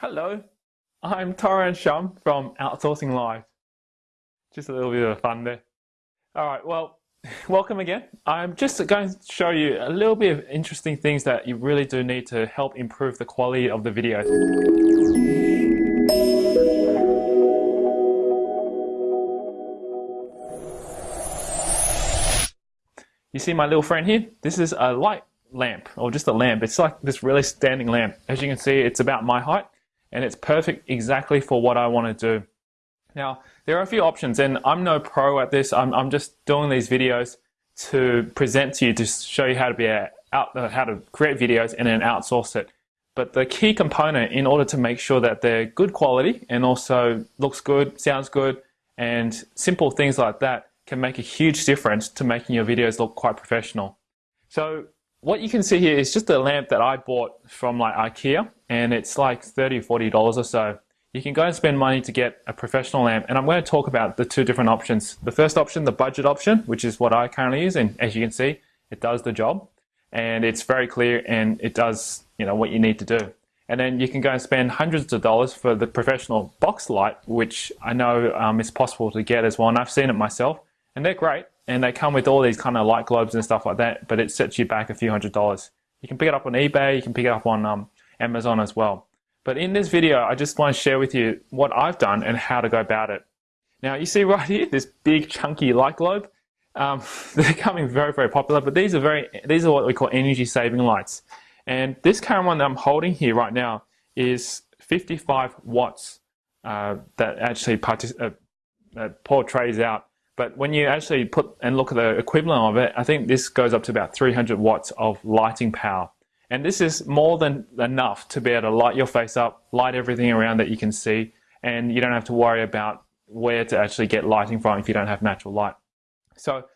Hello, I'm Tauran Shum from Outsourcing Live. Just a little bit of fun there. All right, well, welcome again. I'm just going to show you a little bit of interesting things that you really do need to help improve the quality of the video. You see my little friend here? This is a light lamp, or just a lamp. It's like this really standing lamp. As you can see, it's about my height and it's perfect exactly for what I want to do. Now, there are a few options and I'm no pro at this. I'm, I'm just doing these videos to present to you to show you how to be a, out, uh, how to create videos and then outsource it. But the key component in order to make sure that they're good quality and also looks good, sounds good, and simple things like that can make a huge difference to making your videos look quite professional. So what you can see here is just a lamp that I bought from like IKEA and it's like 30 $40 or so. You can go and spend money to get a professional lamp and I'm going to talk about the two different options. The first option, the budget option, which is what I currently use and as you can see, it does the job and it's very clear and it does you know what you need to do. And then you can go and spend hundreds of dollars for the professional box light, which I know um, is possible to get as well and I've seen it myself and they're great and they come with all these kind of light globes and stuff like that, but it sets you back a few hundred dollars. You can pick it up on eBay, you can pick it up on um, Amazon as well. But in this video, I just want to share with you what I've done and how to go about it. Now, you see right here, this big chunky light globe. Um, they're becoming very, very popular, but these are very, these are what we call energy saving lights. And this current one that I'm holding here right now is 55 watts uh, that actually uh, uh, portrays out but when you actually put and look at the equivalent of it, I think this goes up to about 300 watts of lighting power. And this is more than enough to be able to light your face up, light everything around that you can see, and you don't have to worry about where to actually get lighting from if you don't have natural light. So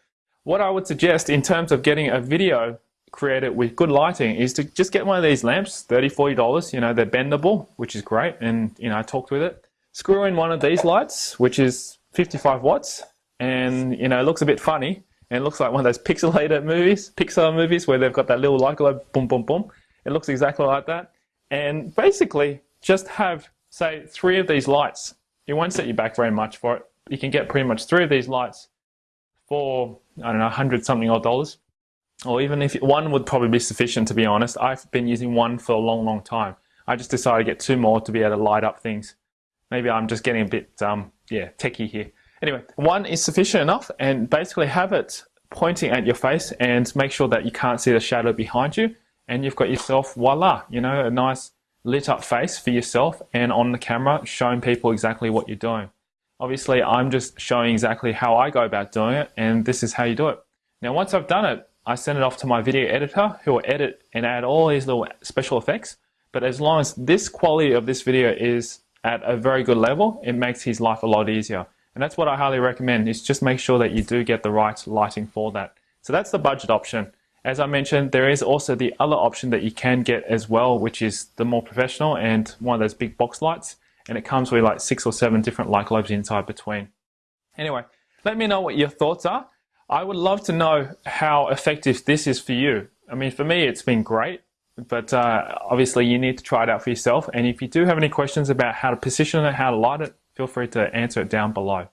what I would suggest in terms of getting a video created with good lighting is to just get one of these lamps, $30, $40, you know, they're bendable, which is great, and you know, I talked with it. Screw in one of these lights, which is 55 watts, and you know it looks a bit funny and it looks like one of those pixelated movies, Pixar movies where they've got that little light globe, boom, boom, boom. It looks exactly like that. And basically, just have, say, three of these lights. It won't set you back very much for it. You can get pretty much three of these lights for, I don't know, 100 something odd dollars. Or even if one would probably be sufficient, to be honest. I've been using one for a long, long time. I just decided to get two more to be able to light up things. Maybe I'm just getting a bit, um, yeah, techie here. Anyway, one is sufficient enough and basically have it pointing at your face and make sure that you can't see the shadow behind you and you've got yourself, voila, you know, a nice lit up face for yourself and on the camera showing people exactly what you're doing. Obviously, I'm just showing exactly how I go about doing it and this is how you do it. Now, once I've done it, I send it off to my video editor who will edit and add all these little special effects. But as long as this quality of this video is at a very good level, it makes his life a lot easier. And that's what I highly recommend is just make sure that you do get the right lighting for that. So that's the budget option. As I mentioned, there is also the other option that you can get as well, which is the more professional and one of those big box lights. And it comes with like six or seven different light globes inside between. Anyway, let me know what your thoughts are. I would love to know how effective this is for you. I mean, for me, it's been great, but uh, obviously you need to try it out for yourself. And if you do have any questions about how to position it, how to light it, feel free to answer it down below.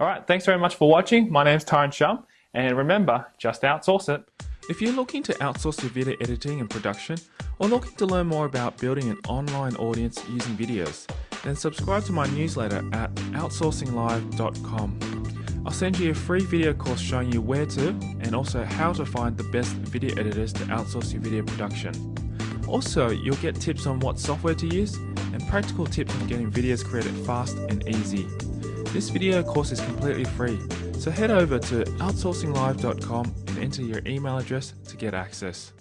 All right, thanks very much for watching. My name's Tauran Shum, and remember, just outsource it. If you're looking to outsource your video editing and production, or looking to learn more about building an online audience using videos, then subscribe to my newsletter at outsourcinglive.com. I'll send you a free video course showing you where to and also how to find the best video editors to outsource your video production. Also, you'll get tips on what software to use and practical tips on getting videos created fast and easy. This video course is completely free, so head over to outsourcinglive.com and enter your email address to get access.